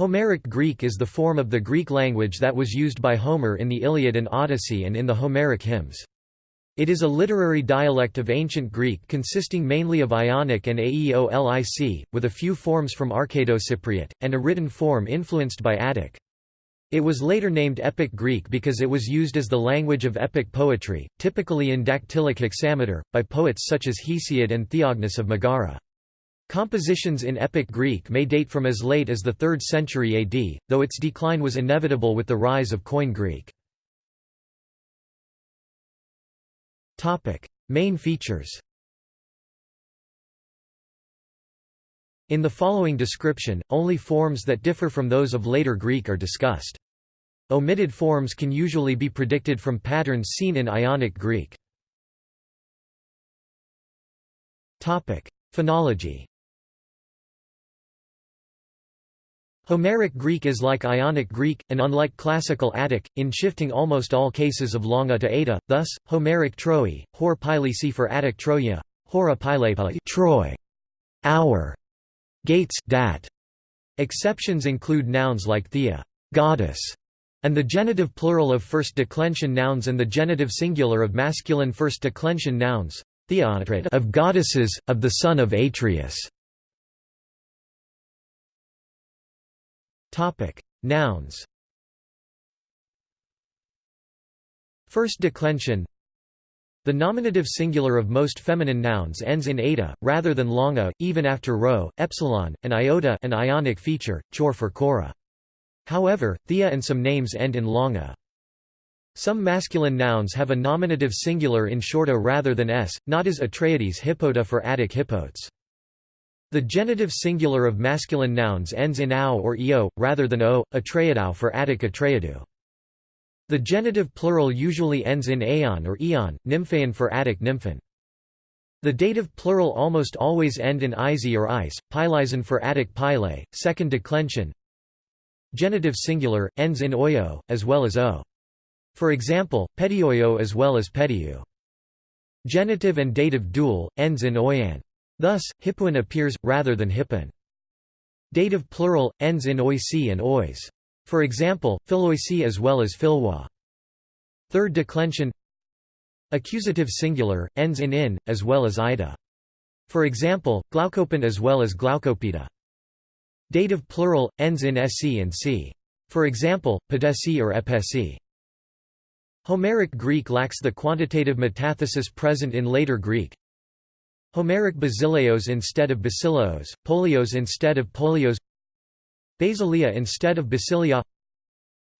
Homeric Greek is the form of the Greek language that was used by Homer in the Iliad and Odyssey and in the Homeric hymns. It is a literary dialect of Ancient Greek consisting mainly of Ionic and Aeolic, with a few forms from Arcado-Cypriot, and a written form influenced by Attic. It was later named Epic Greek because it was used as the language of epic poetry, typically in dactylic hexameter, by poets such as Hesiod and Theognis of Megara. Compositions in Epic Greek may date from as late as the 3rd century AD, though its decline was inevitable with the rise of Koine Greek. Main features In the following description, only forms that differ from those of later Greek are discussed. Omitted forms can usually be predicted from patterns seen in Ionic Greek. Phonology Homeric Greek is like Ionic Greek, and unlike Classical Attic, in shifting almost all cases of longa to eta, thus, Homeric Troi, hor pile c for Attic Troia, hora pile Troy, our, gates dat. Exceptions include nouns like thea goddess", and the genitive plural of first declension nouns and the genitive singular of masculine first declension nouns, of goddesses, of the son of Atreus. Topic: Nouns. First declension. The nominative singular of most feminine nouns ends in eta, rather than longa, even after rho, epsilon, and iota an ionic feature, chor for chora. However, thea and some names end in longa. Some masculine nouns have a nominative singular in shorta rather than s, not as Atreides hippota for Attic hippotes. The genitive singular of masculine nouns ends in ao or eo, rather than o, atreiadou for Attic atreiadou. The genitive plural usually ends in aeon or eon, nymphaeon for Attic nymphan. The dative plural almost always end in izi or ice, pilizon for Attic pile, second declension. Genitive singular, ends in oyo, as well as o. For example, pedioyo as well as pediu. Genitive and dative dual, ends in oyan. Thus, hippuan appears, rather than hippon. Dative plural, ends in oisi and ois. For example, philoisi as well as philwa. Third declension Accusative singular, ends in in, as well as ida. For example, glaucopin as well as glaucopida. Dative plural, ends in se and c. For example, pedesi or epesi. Homeric Greek lacks the quantitative metathesis present in later Greek, Homeric basileos instead of basileos, polios instead of polios Basilia instead of basilia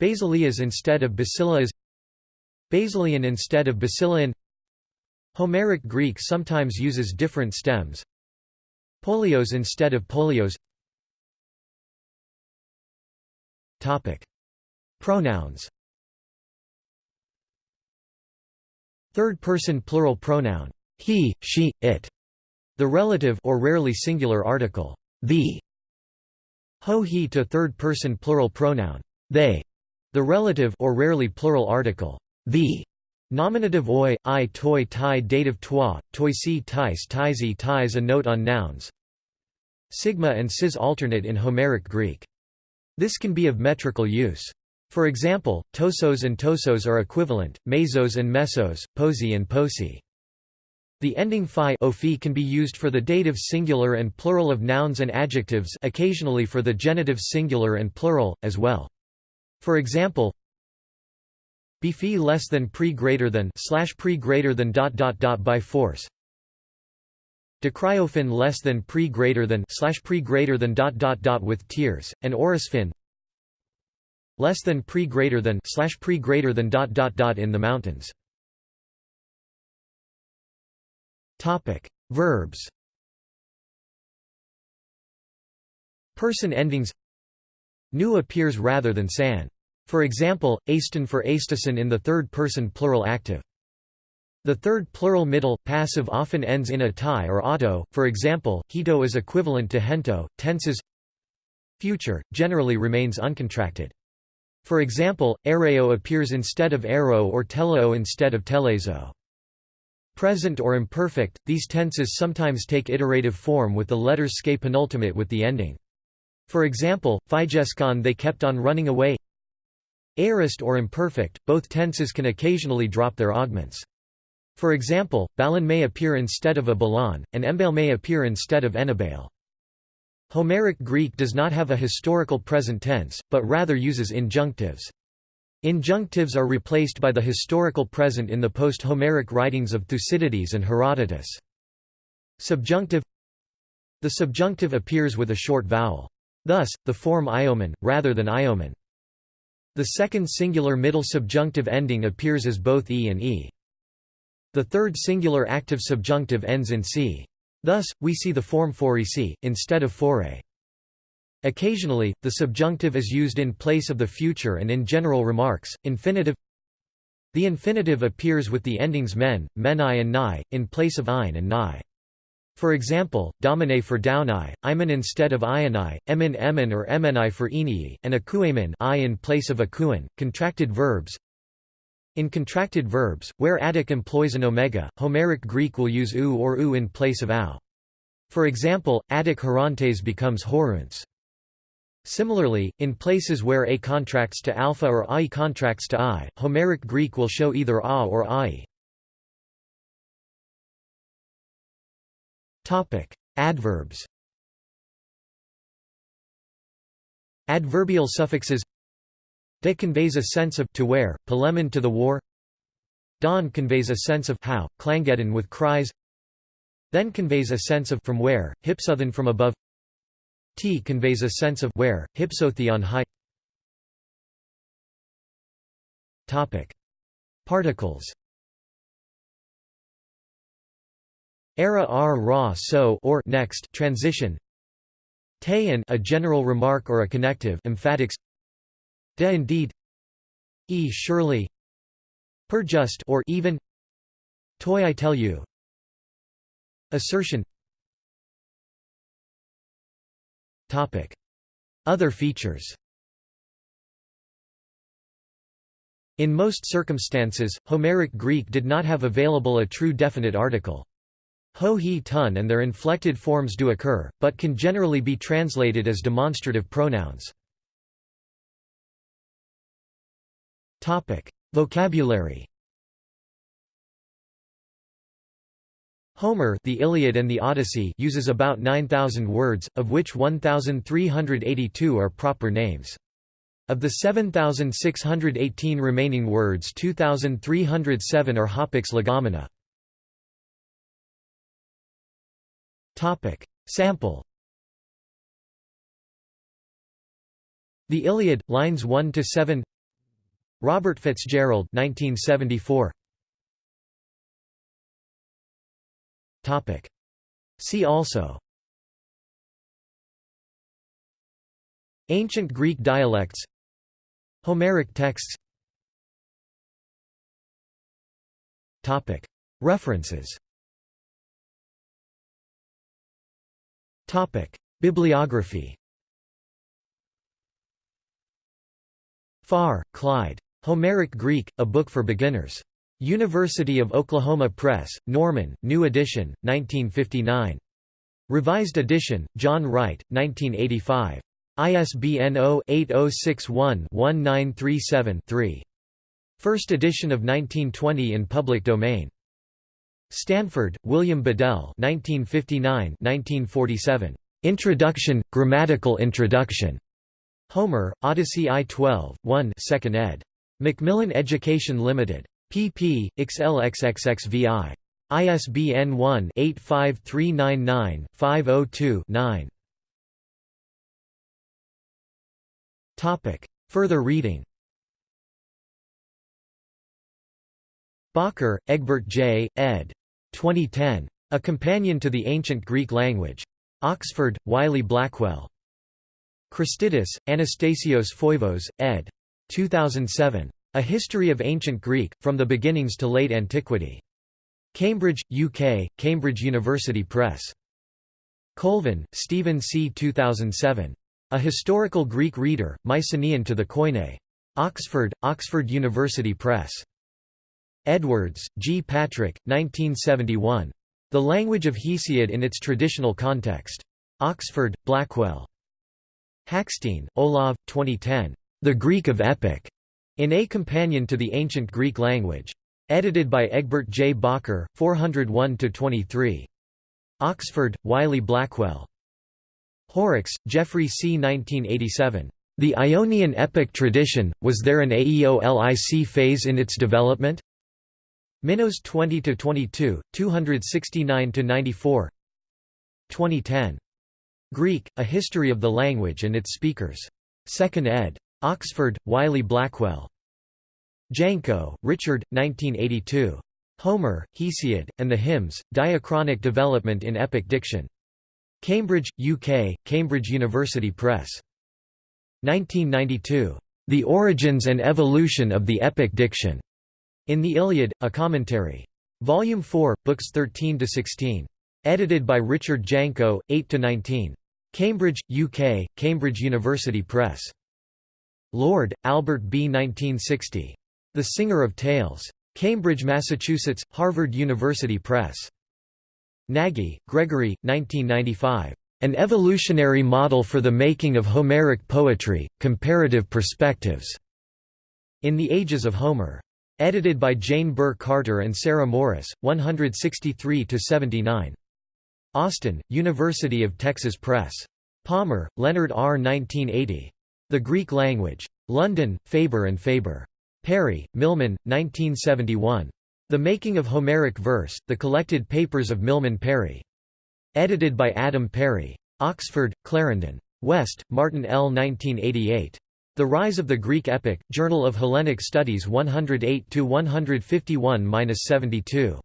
Basilias instead of basileas Basilian instead of basilian Homeric Greek sometimes uses different stems. Polios instead of polios. Topic. Pronouns. Third-person plural pronoun he, she, it the relative or rarely singular article, the. Ho he to third-person plural pronoun, they. The relative or rarely plural article, the. Nominative oi, i toi tai dative toi, toi si tais taisi tais A note on nouns Sigma and sis alternate in Homeric Greek. This can be of metrical use. For example, tosos and tosos are equivalent, mesos and mesos, posi and posi. The ending phi can be used for the dative singular and plural of nouns and adjectives occasionally for the genitive singular and plural, as well. For example, be less than pre greater than slash pre greater than dot dot dot by force. Decryophin less than pre greater than slash pre greater than dot dot dot with tears, and Orosfin less than pre greater than slash pre greater than dot dot dot in the mountains. Topic: Verbs. Person endings. Nu appears rather than san. For example, aston for astason in the third person plural active. The third plural middle, passive often ends in a tie or auto, for example, hito is equivalent to hento, tenses Future, generally remains uncontracted. For example, areo appears instead of ero or teleo instead of telezo. Present or imperfect, these tenses sometimes take iterative form with the letters ske penultimate with the ending For example, phygeskon they kept on running away Aorist or imperfect, both tenses can occasionally drop their augments. For example, balon may appear instead of a balon, and embale may appear instead of enabale. Homeric Greek does not have a historical present tense, but rather uses injunctives. Injunctives are replaced by the historical present in the post-Homeric writings of Thucydides and Herodotus. Subjunctive The subjunctive appears with a short vowel. Thus, the form iomen, rather than iomen. The second singular middle subjunctive ending appears as both e and e. The third singular active subjunctive ends in c. Thus, we see the form forec, instead of fore. Occasionally, the subjunctive is used in place of the future and in general remarks. Infinitive The infinitive appears with the endings men, meni and ni, in place of ein and ni. For example, domine for downai, imen instead of ioni, emin emin or emeni for enii, and akuamen i in place of akuan. Contracted verbs in contracted verbs, where Attic employs an omega, Homeric Greek will use u or u in place of au. For example, Attic horontes becomes horunts. Similarly, in places where a contracts to alpha or I contracts to i, Homeric Greek will show either a or ai. Adverbs Adverbial suffixes De conveys a sense of to where, polemon to the war. Don conveys a sense of how, klangeddon with cries. Then conveys a sense of from where, hypsothen from above T conveys a sense of where, hypsothe on high. Topic. Particles. Era r ra so or next transition. And a general remark or a connective emphatics. De indeed. E surely. Per just or even. Toy I tell you. Assertion Other features In most circumstances, Homeric Greek did not have available a true definite article. Ho he tun and their inflected forms do occur, but can generally be translated as demonstrative pronouns. Vocabulary. Homer, the Iliad and the Odyssey uses about 9000 words, of which 1382 are proper names. Of the 7618 remaining words 2307 are hapax legomena. Topic: Sample The Iliad, lines 1 to 7. Robert Fitzgerald 1974 Topic. See also. Ancient Greek dialects. Homeric texts. Topic. References. Topic. Bibliography. Pharr, Clyde. Homeric Greek, A Book for Beginners. University of Oklahoma Press, Norman, New Edition, 1959. Revised edition, John Wright, 1985. ISBN 0-8061-1937-3. First edition of 1920 in public domain. Stanford, William Bedell 1959-1947. Introduction, Grammatical Introduction. Homer, Odyssey I-12, 1 2nd ed. Macmillan Education Limited. Pp. xlxxxvi. ISBN 1-85399-502-9. Further reading Bakker, Egbert J., ed. 2010. A Companion to the Ancient Greek Language. Oxford, Wiley Blackwell. Christidis, Anastasios Foivos, ed. 2007. A History of Ancient Greek, From the Beginnings to Late Antiquity. Cambridge, UK, Cambridge University Press. Colvin, Stephen C. 2007. A Historical Greek Reader, Mycenaean to the Koine. Oxford, Oxford University Press. Edwards, G. Patrick, 1971. The Language of Hesiod in its Traditional Context. Oxford, Blackwell. Hackstein, Olav, 2010. The Greek of Epic, in A Companion to the Ancient Greek Language. Edited by Egbert J. Bakker, 401–23. Oxford, Wiley Blackwell. Horrocks, Geoffrey C. 1987. The Ionian epic tradition, was there an Aeolic phase in its development? Minos 20–22, 269–94 2010. Greek, A History of the Language and its Speakers. 2nd ed. Oxford, Wiley Blackwell. Janko, Richard, 1982. Homer, Hesiod, and the Hymns, Diachronic Development in Epic Diction. Cambridge, UK, Cambridge University Press. 1992. The Origins and Evolution of the Epic Diction. In the Iliad, a Commentary. Volume 4, Books 13–16. Edited by Richard Janko, 8–19. Cambridge, UK, Cambridge University Press. Lord, Albert B. 1960. The Singer of Tales. Cambridge, Massachusetts, Harvard University Press. Nagy, Gregory, 1995. An Evolutionary Model for the Making of Homeric Poetry, Comparative Perspectives. In the Ages of Homer. Edited by Jane Burr Carter and Sarah Morris, 163–79. Austin, University of Texas Press. Palmer, Leonard R. 1980. The Greek Language. London, Faber and Faber. Parry, Milman, 1971. The Making of Homeric Verse, The Collected Papers of Milman Parry. Edited by Adam Parry. Oxford, Clarendon. West, Martin L. 1988. The Rise of the Greek Epic, Journal of Hellenic Studies 108–151–72.